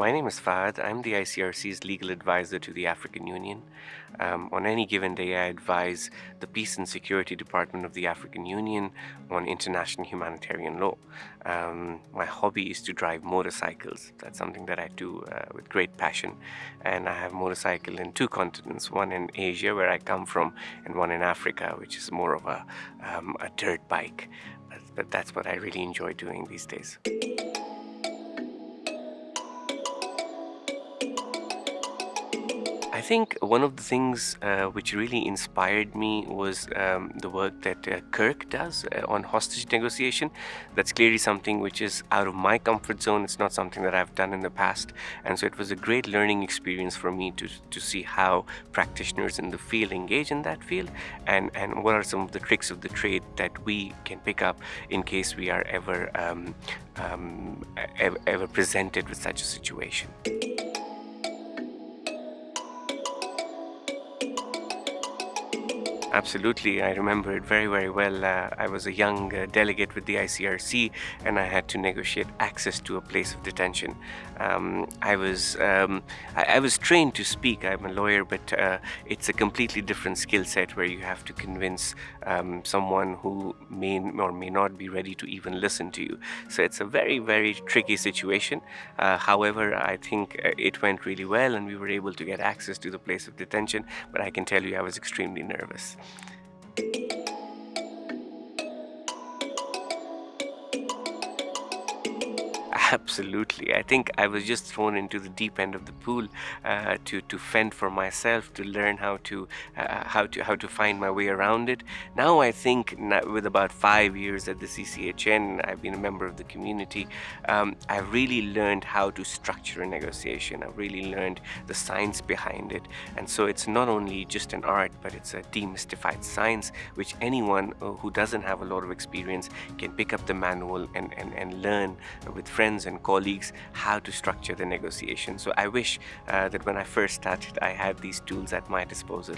My name is Fahad. I'm the ICRC's legal advisor to the African Union. Um, on any given day, I advise the Peace and Security Department of the African Union on international humanitarian law. Um, my hobby is to drive motorcycles. That's something that I do uh, with great passion. And I have motorcycle in two continents, one in Asia, where I come from, and one in Africa, which is more of a, um, a dirt bike. But, but that's what I really enjoy doing these days. I think one of the things uh, which really inspired me was um, the work that uh, Kirk does uh, on hostage negotiation. That's clearly something which is out of my comfort zone. It's not something that I've done in the past. And so it was a great learning experience for me to, to see how practitioners in the field engage in that field and, and what are some of the tricks of the trade that we can pick up in case we are ever, um, um, ever, ever presented with such a situation. Absolutely, I remember it very, very well. Uh, I was a young uh, delegate with the ICRC and I had to negotiate access to a place of detention. Um, I was um, I, I, was trained to speak. I'm a lawyer, but uh, it's a completely different skill set where you have to convince um, someone who may or may not be ready to even listen to you. So it's a very, very tricky situation. Uh, however, I think uh, it went really well and we were able to get access to the place of detention. But I can tell you, I was extremely nervous. Thank you. Absolutely. I think I was just thrown into the deep end of the pool uh, to to fend for myself, to learn how to uh, how to how to find my way around it. Now I think with about five years at the CCHN, I've been a member of the community. Um, I've really learned how to structure a negotiation. I've really learned the science behind it, and so it's not only just an art, but it's a demystified science, which anyone uh, who doesn't have a lot of experience can pick up the manual and and, and learn with friends friends and colleagues how to structure the negotiation. So I wish uh, that when I first started, I had these tools at my disposal.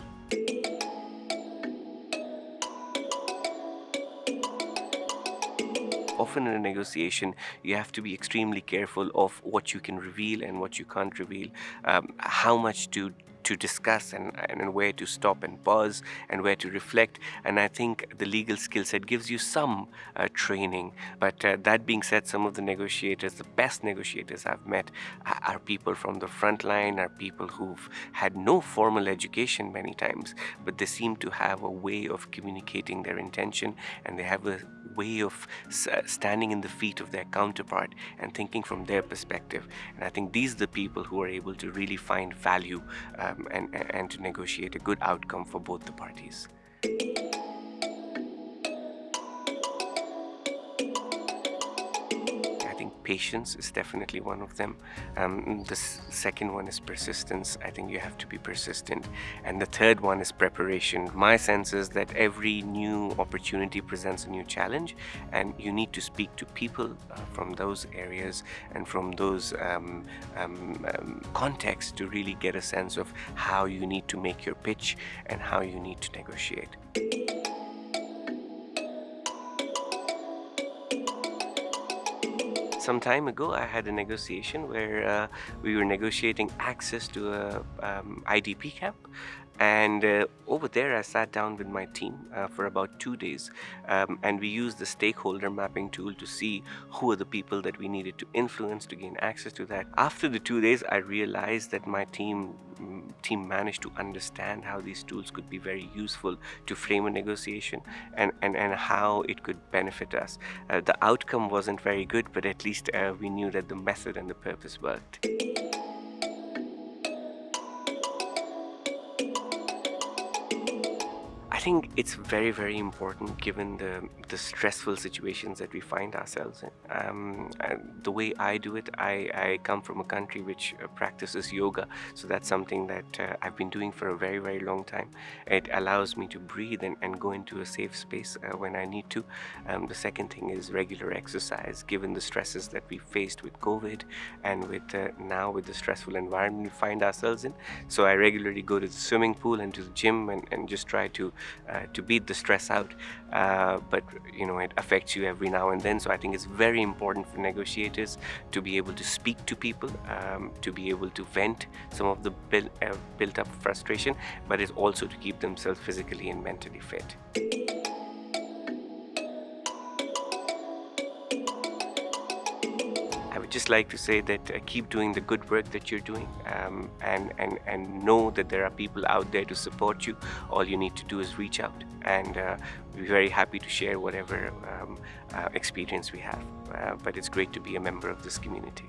often in a negotiation you have to be extremely careful of what you can reveal and what you can't reveal um, how much to to discuss and, and where to stop and pause and where to reflect. And I think the legal skill set gives you some uh, training. But uh, that being said some of the negotiators the best negotiators I've met are people from the front line are people who've had no formal education many times but they seem to have a way of communicating their intention and they have a way of uh, standing in the feet of their counterpart and thinking from their perspective. And I think these are the people who are able to really find value uh, um, and, and to negotiate a good outcome for both the parties. Patience is definitely one of them. Um, the second one is persistence. I think you have to be persistent. And the third one is preparation. My sense is that every new opportunity presents a new challenge and you need to speak to people uh, from those areas and from those um, um, um contexts to really get a sense of how you need to make your pitch and how you need to negotiate. Some time ago I had a negotiation where uh, we were negotiating access to a um, IDP camp and uh, over there I sat down with my team uh, for about two days um, and we used the stakeholder mapping tool to see who are the people that we needed to influence to gain access to that. After the two days I realized that my team mm, team managed to understand how these tools could be very useful to frame a negotiation and, and, and how it could benefit us. Uh, the outcome wasn't very good but at least uh, we knew that the method and the purpose worked. Think it's very, very important given the, the stressful situations that we find ourselves in. Um, the way I do it, I, I come from a country which uh, practices yoga, so that's something that uh, I've been doing for a very, very long time. It allows me to breathe and, and go into a safe space uh, when I need to. Um, the second thing is regular exercise, given the stresses that we faced with COVID and with uh, now with the stressful environment we find ourselves in. So I regularly go to the swimming pool and to the gym and, and just try to to beat the stress out uh, but you know it affects you every now and then so I think it's very important for negotiators to be able to speak to people, um, to be able to vent some of the build, uh, built up frustration, but it's also to keep themselves physically and mentally fit. Just like to say that uh, keep doing the good work that you're doing um, and, and, and know that there are people out there to support you. All you need to do is reach out and uh, we're very happy to share whatever um, uh, experience we have. Uh, but it's great to be a member of this community.